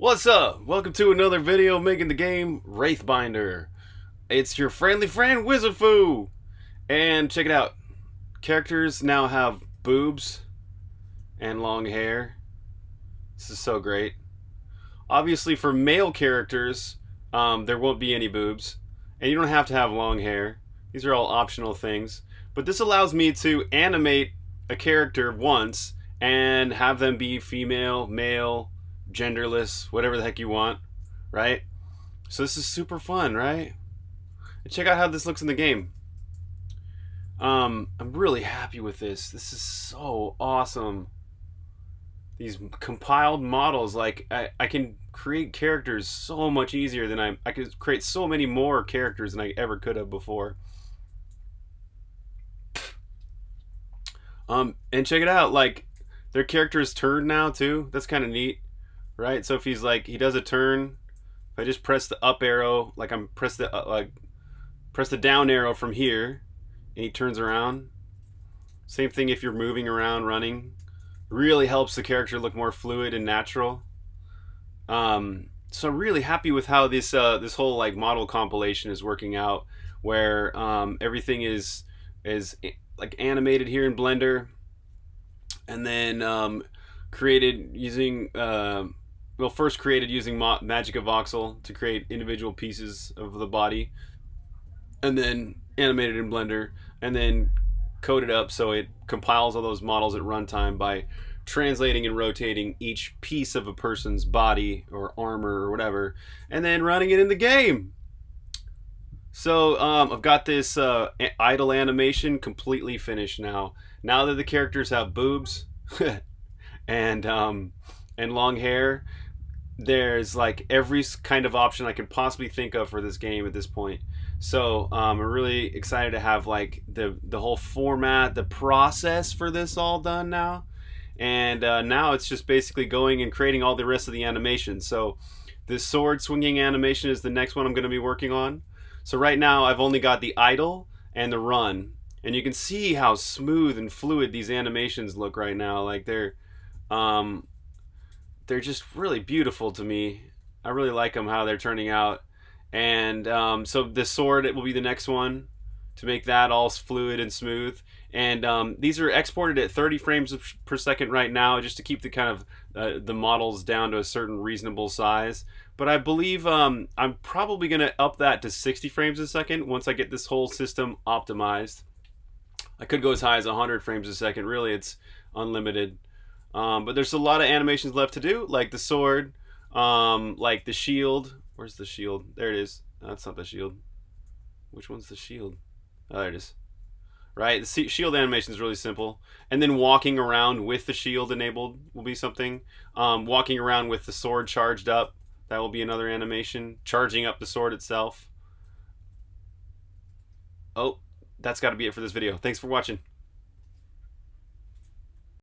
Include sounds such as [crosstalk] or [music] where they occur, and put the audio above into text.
What's up? Welcome to another video making the game Wraithbinder. It's your friendly friend Wizardfoo. And check it out. Characters now have boobs and long hair. This is so great. Obviously for male characters, um, there won't be any boobs. And you don't have to have long hair. These are all optional things. But this allows me to animate a character once and have them be female, male, genderless, whatever the heck you want, right? So this is super fun, right? Check out how this looks in the game. Um, I'm really happy with this. This is so awesome. These compiled models, like I, I can create characters so much easier than I I could create so many more characters than I ever could have before. Um, and check it out, like their characters turn now too. That's kind of neat right? So if he's like he does a turn, if I just press the up arrow, like I'm press the uh, like press the down arrow from here, and he turns around. Same thing if you're moving around, running. Really helps the character look more fluid and natural. Um, so I'm really happy with how this uh, this whole like model compilation is working out, where um, everything is is like animated here in Blender, and then um, created using uh, well, first created using MagicaVoxel to create individual pieces of the body, and then animated in Blender, and then coded up so it compiles all those models at runtime by translating and rotating each piece of a person's body or armor or whatever, and then running it in the game. So um, I've got this uh, idle animation completely finished now. Now that the characters have boobs [laughs] and um, and long hair, there's like every kind of option I could possibly think of for this game at this point. So um, I'm really excited to have like the the whole format, the process for this all done now, and uh, now it's just basically going and creating all the rest of the animation. So this sword swinging animation is the next one I'm going to be working on. So right now I've only got the idle and the run, and you can see how smooth and fluid these animations look right now. Like they're um, they're just really beautiful to me. I really like them how they're turning out. And um, so the sword it will be the next one to make that all fluid and smooth. And um, these are exported at 30 frames per second right now, just to keep the kind of uh, the models down to a certain reasonable size. But I believe um, I'm probably going to up that to 60 frames a second once I get this whole system optimized. I could go as high as 100 frames a second. Really, it's unlimited. Um, but there's a lot of animations left to do, like the sword, um, like the shield. Where's the shield? There it is. That's not the shield. Which one's the shield? Oh, there it is. Right, the shield animation is really simple. And then walking around with the shield enabled will be something. Um, walking around with the sword charged up, that will be another animation. Charging up the sword itself. Oh, that's got to be it for this video. Thanks for watching.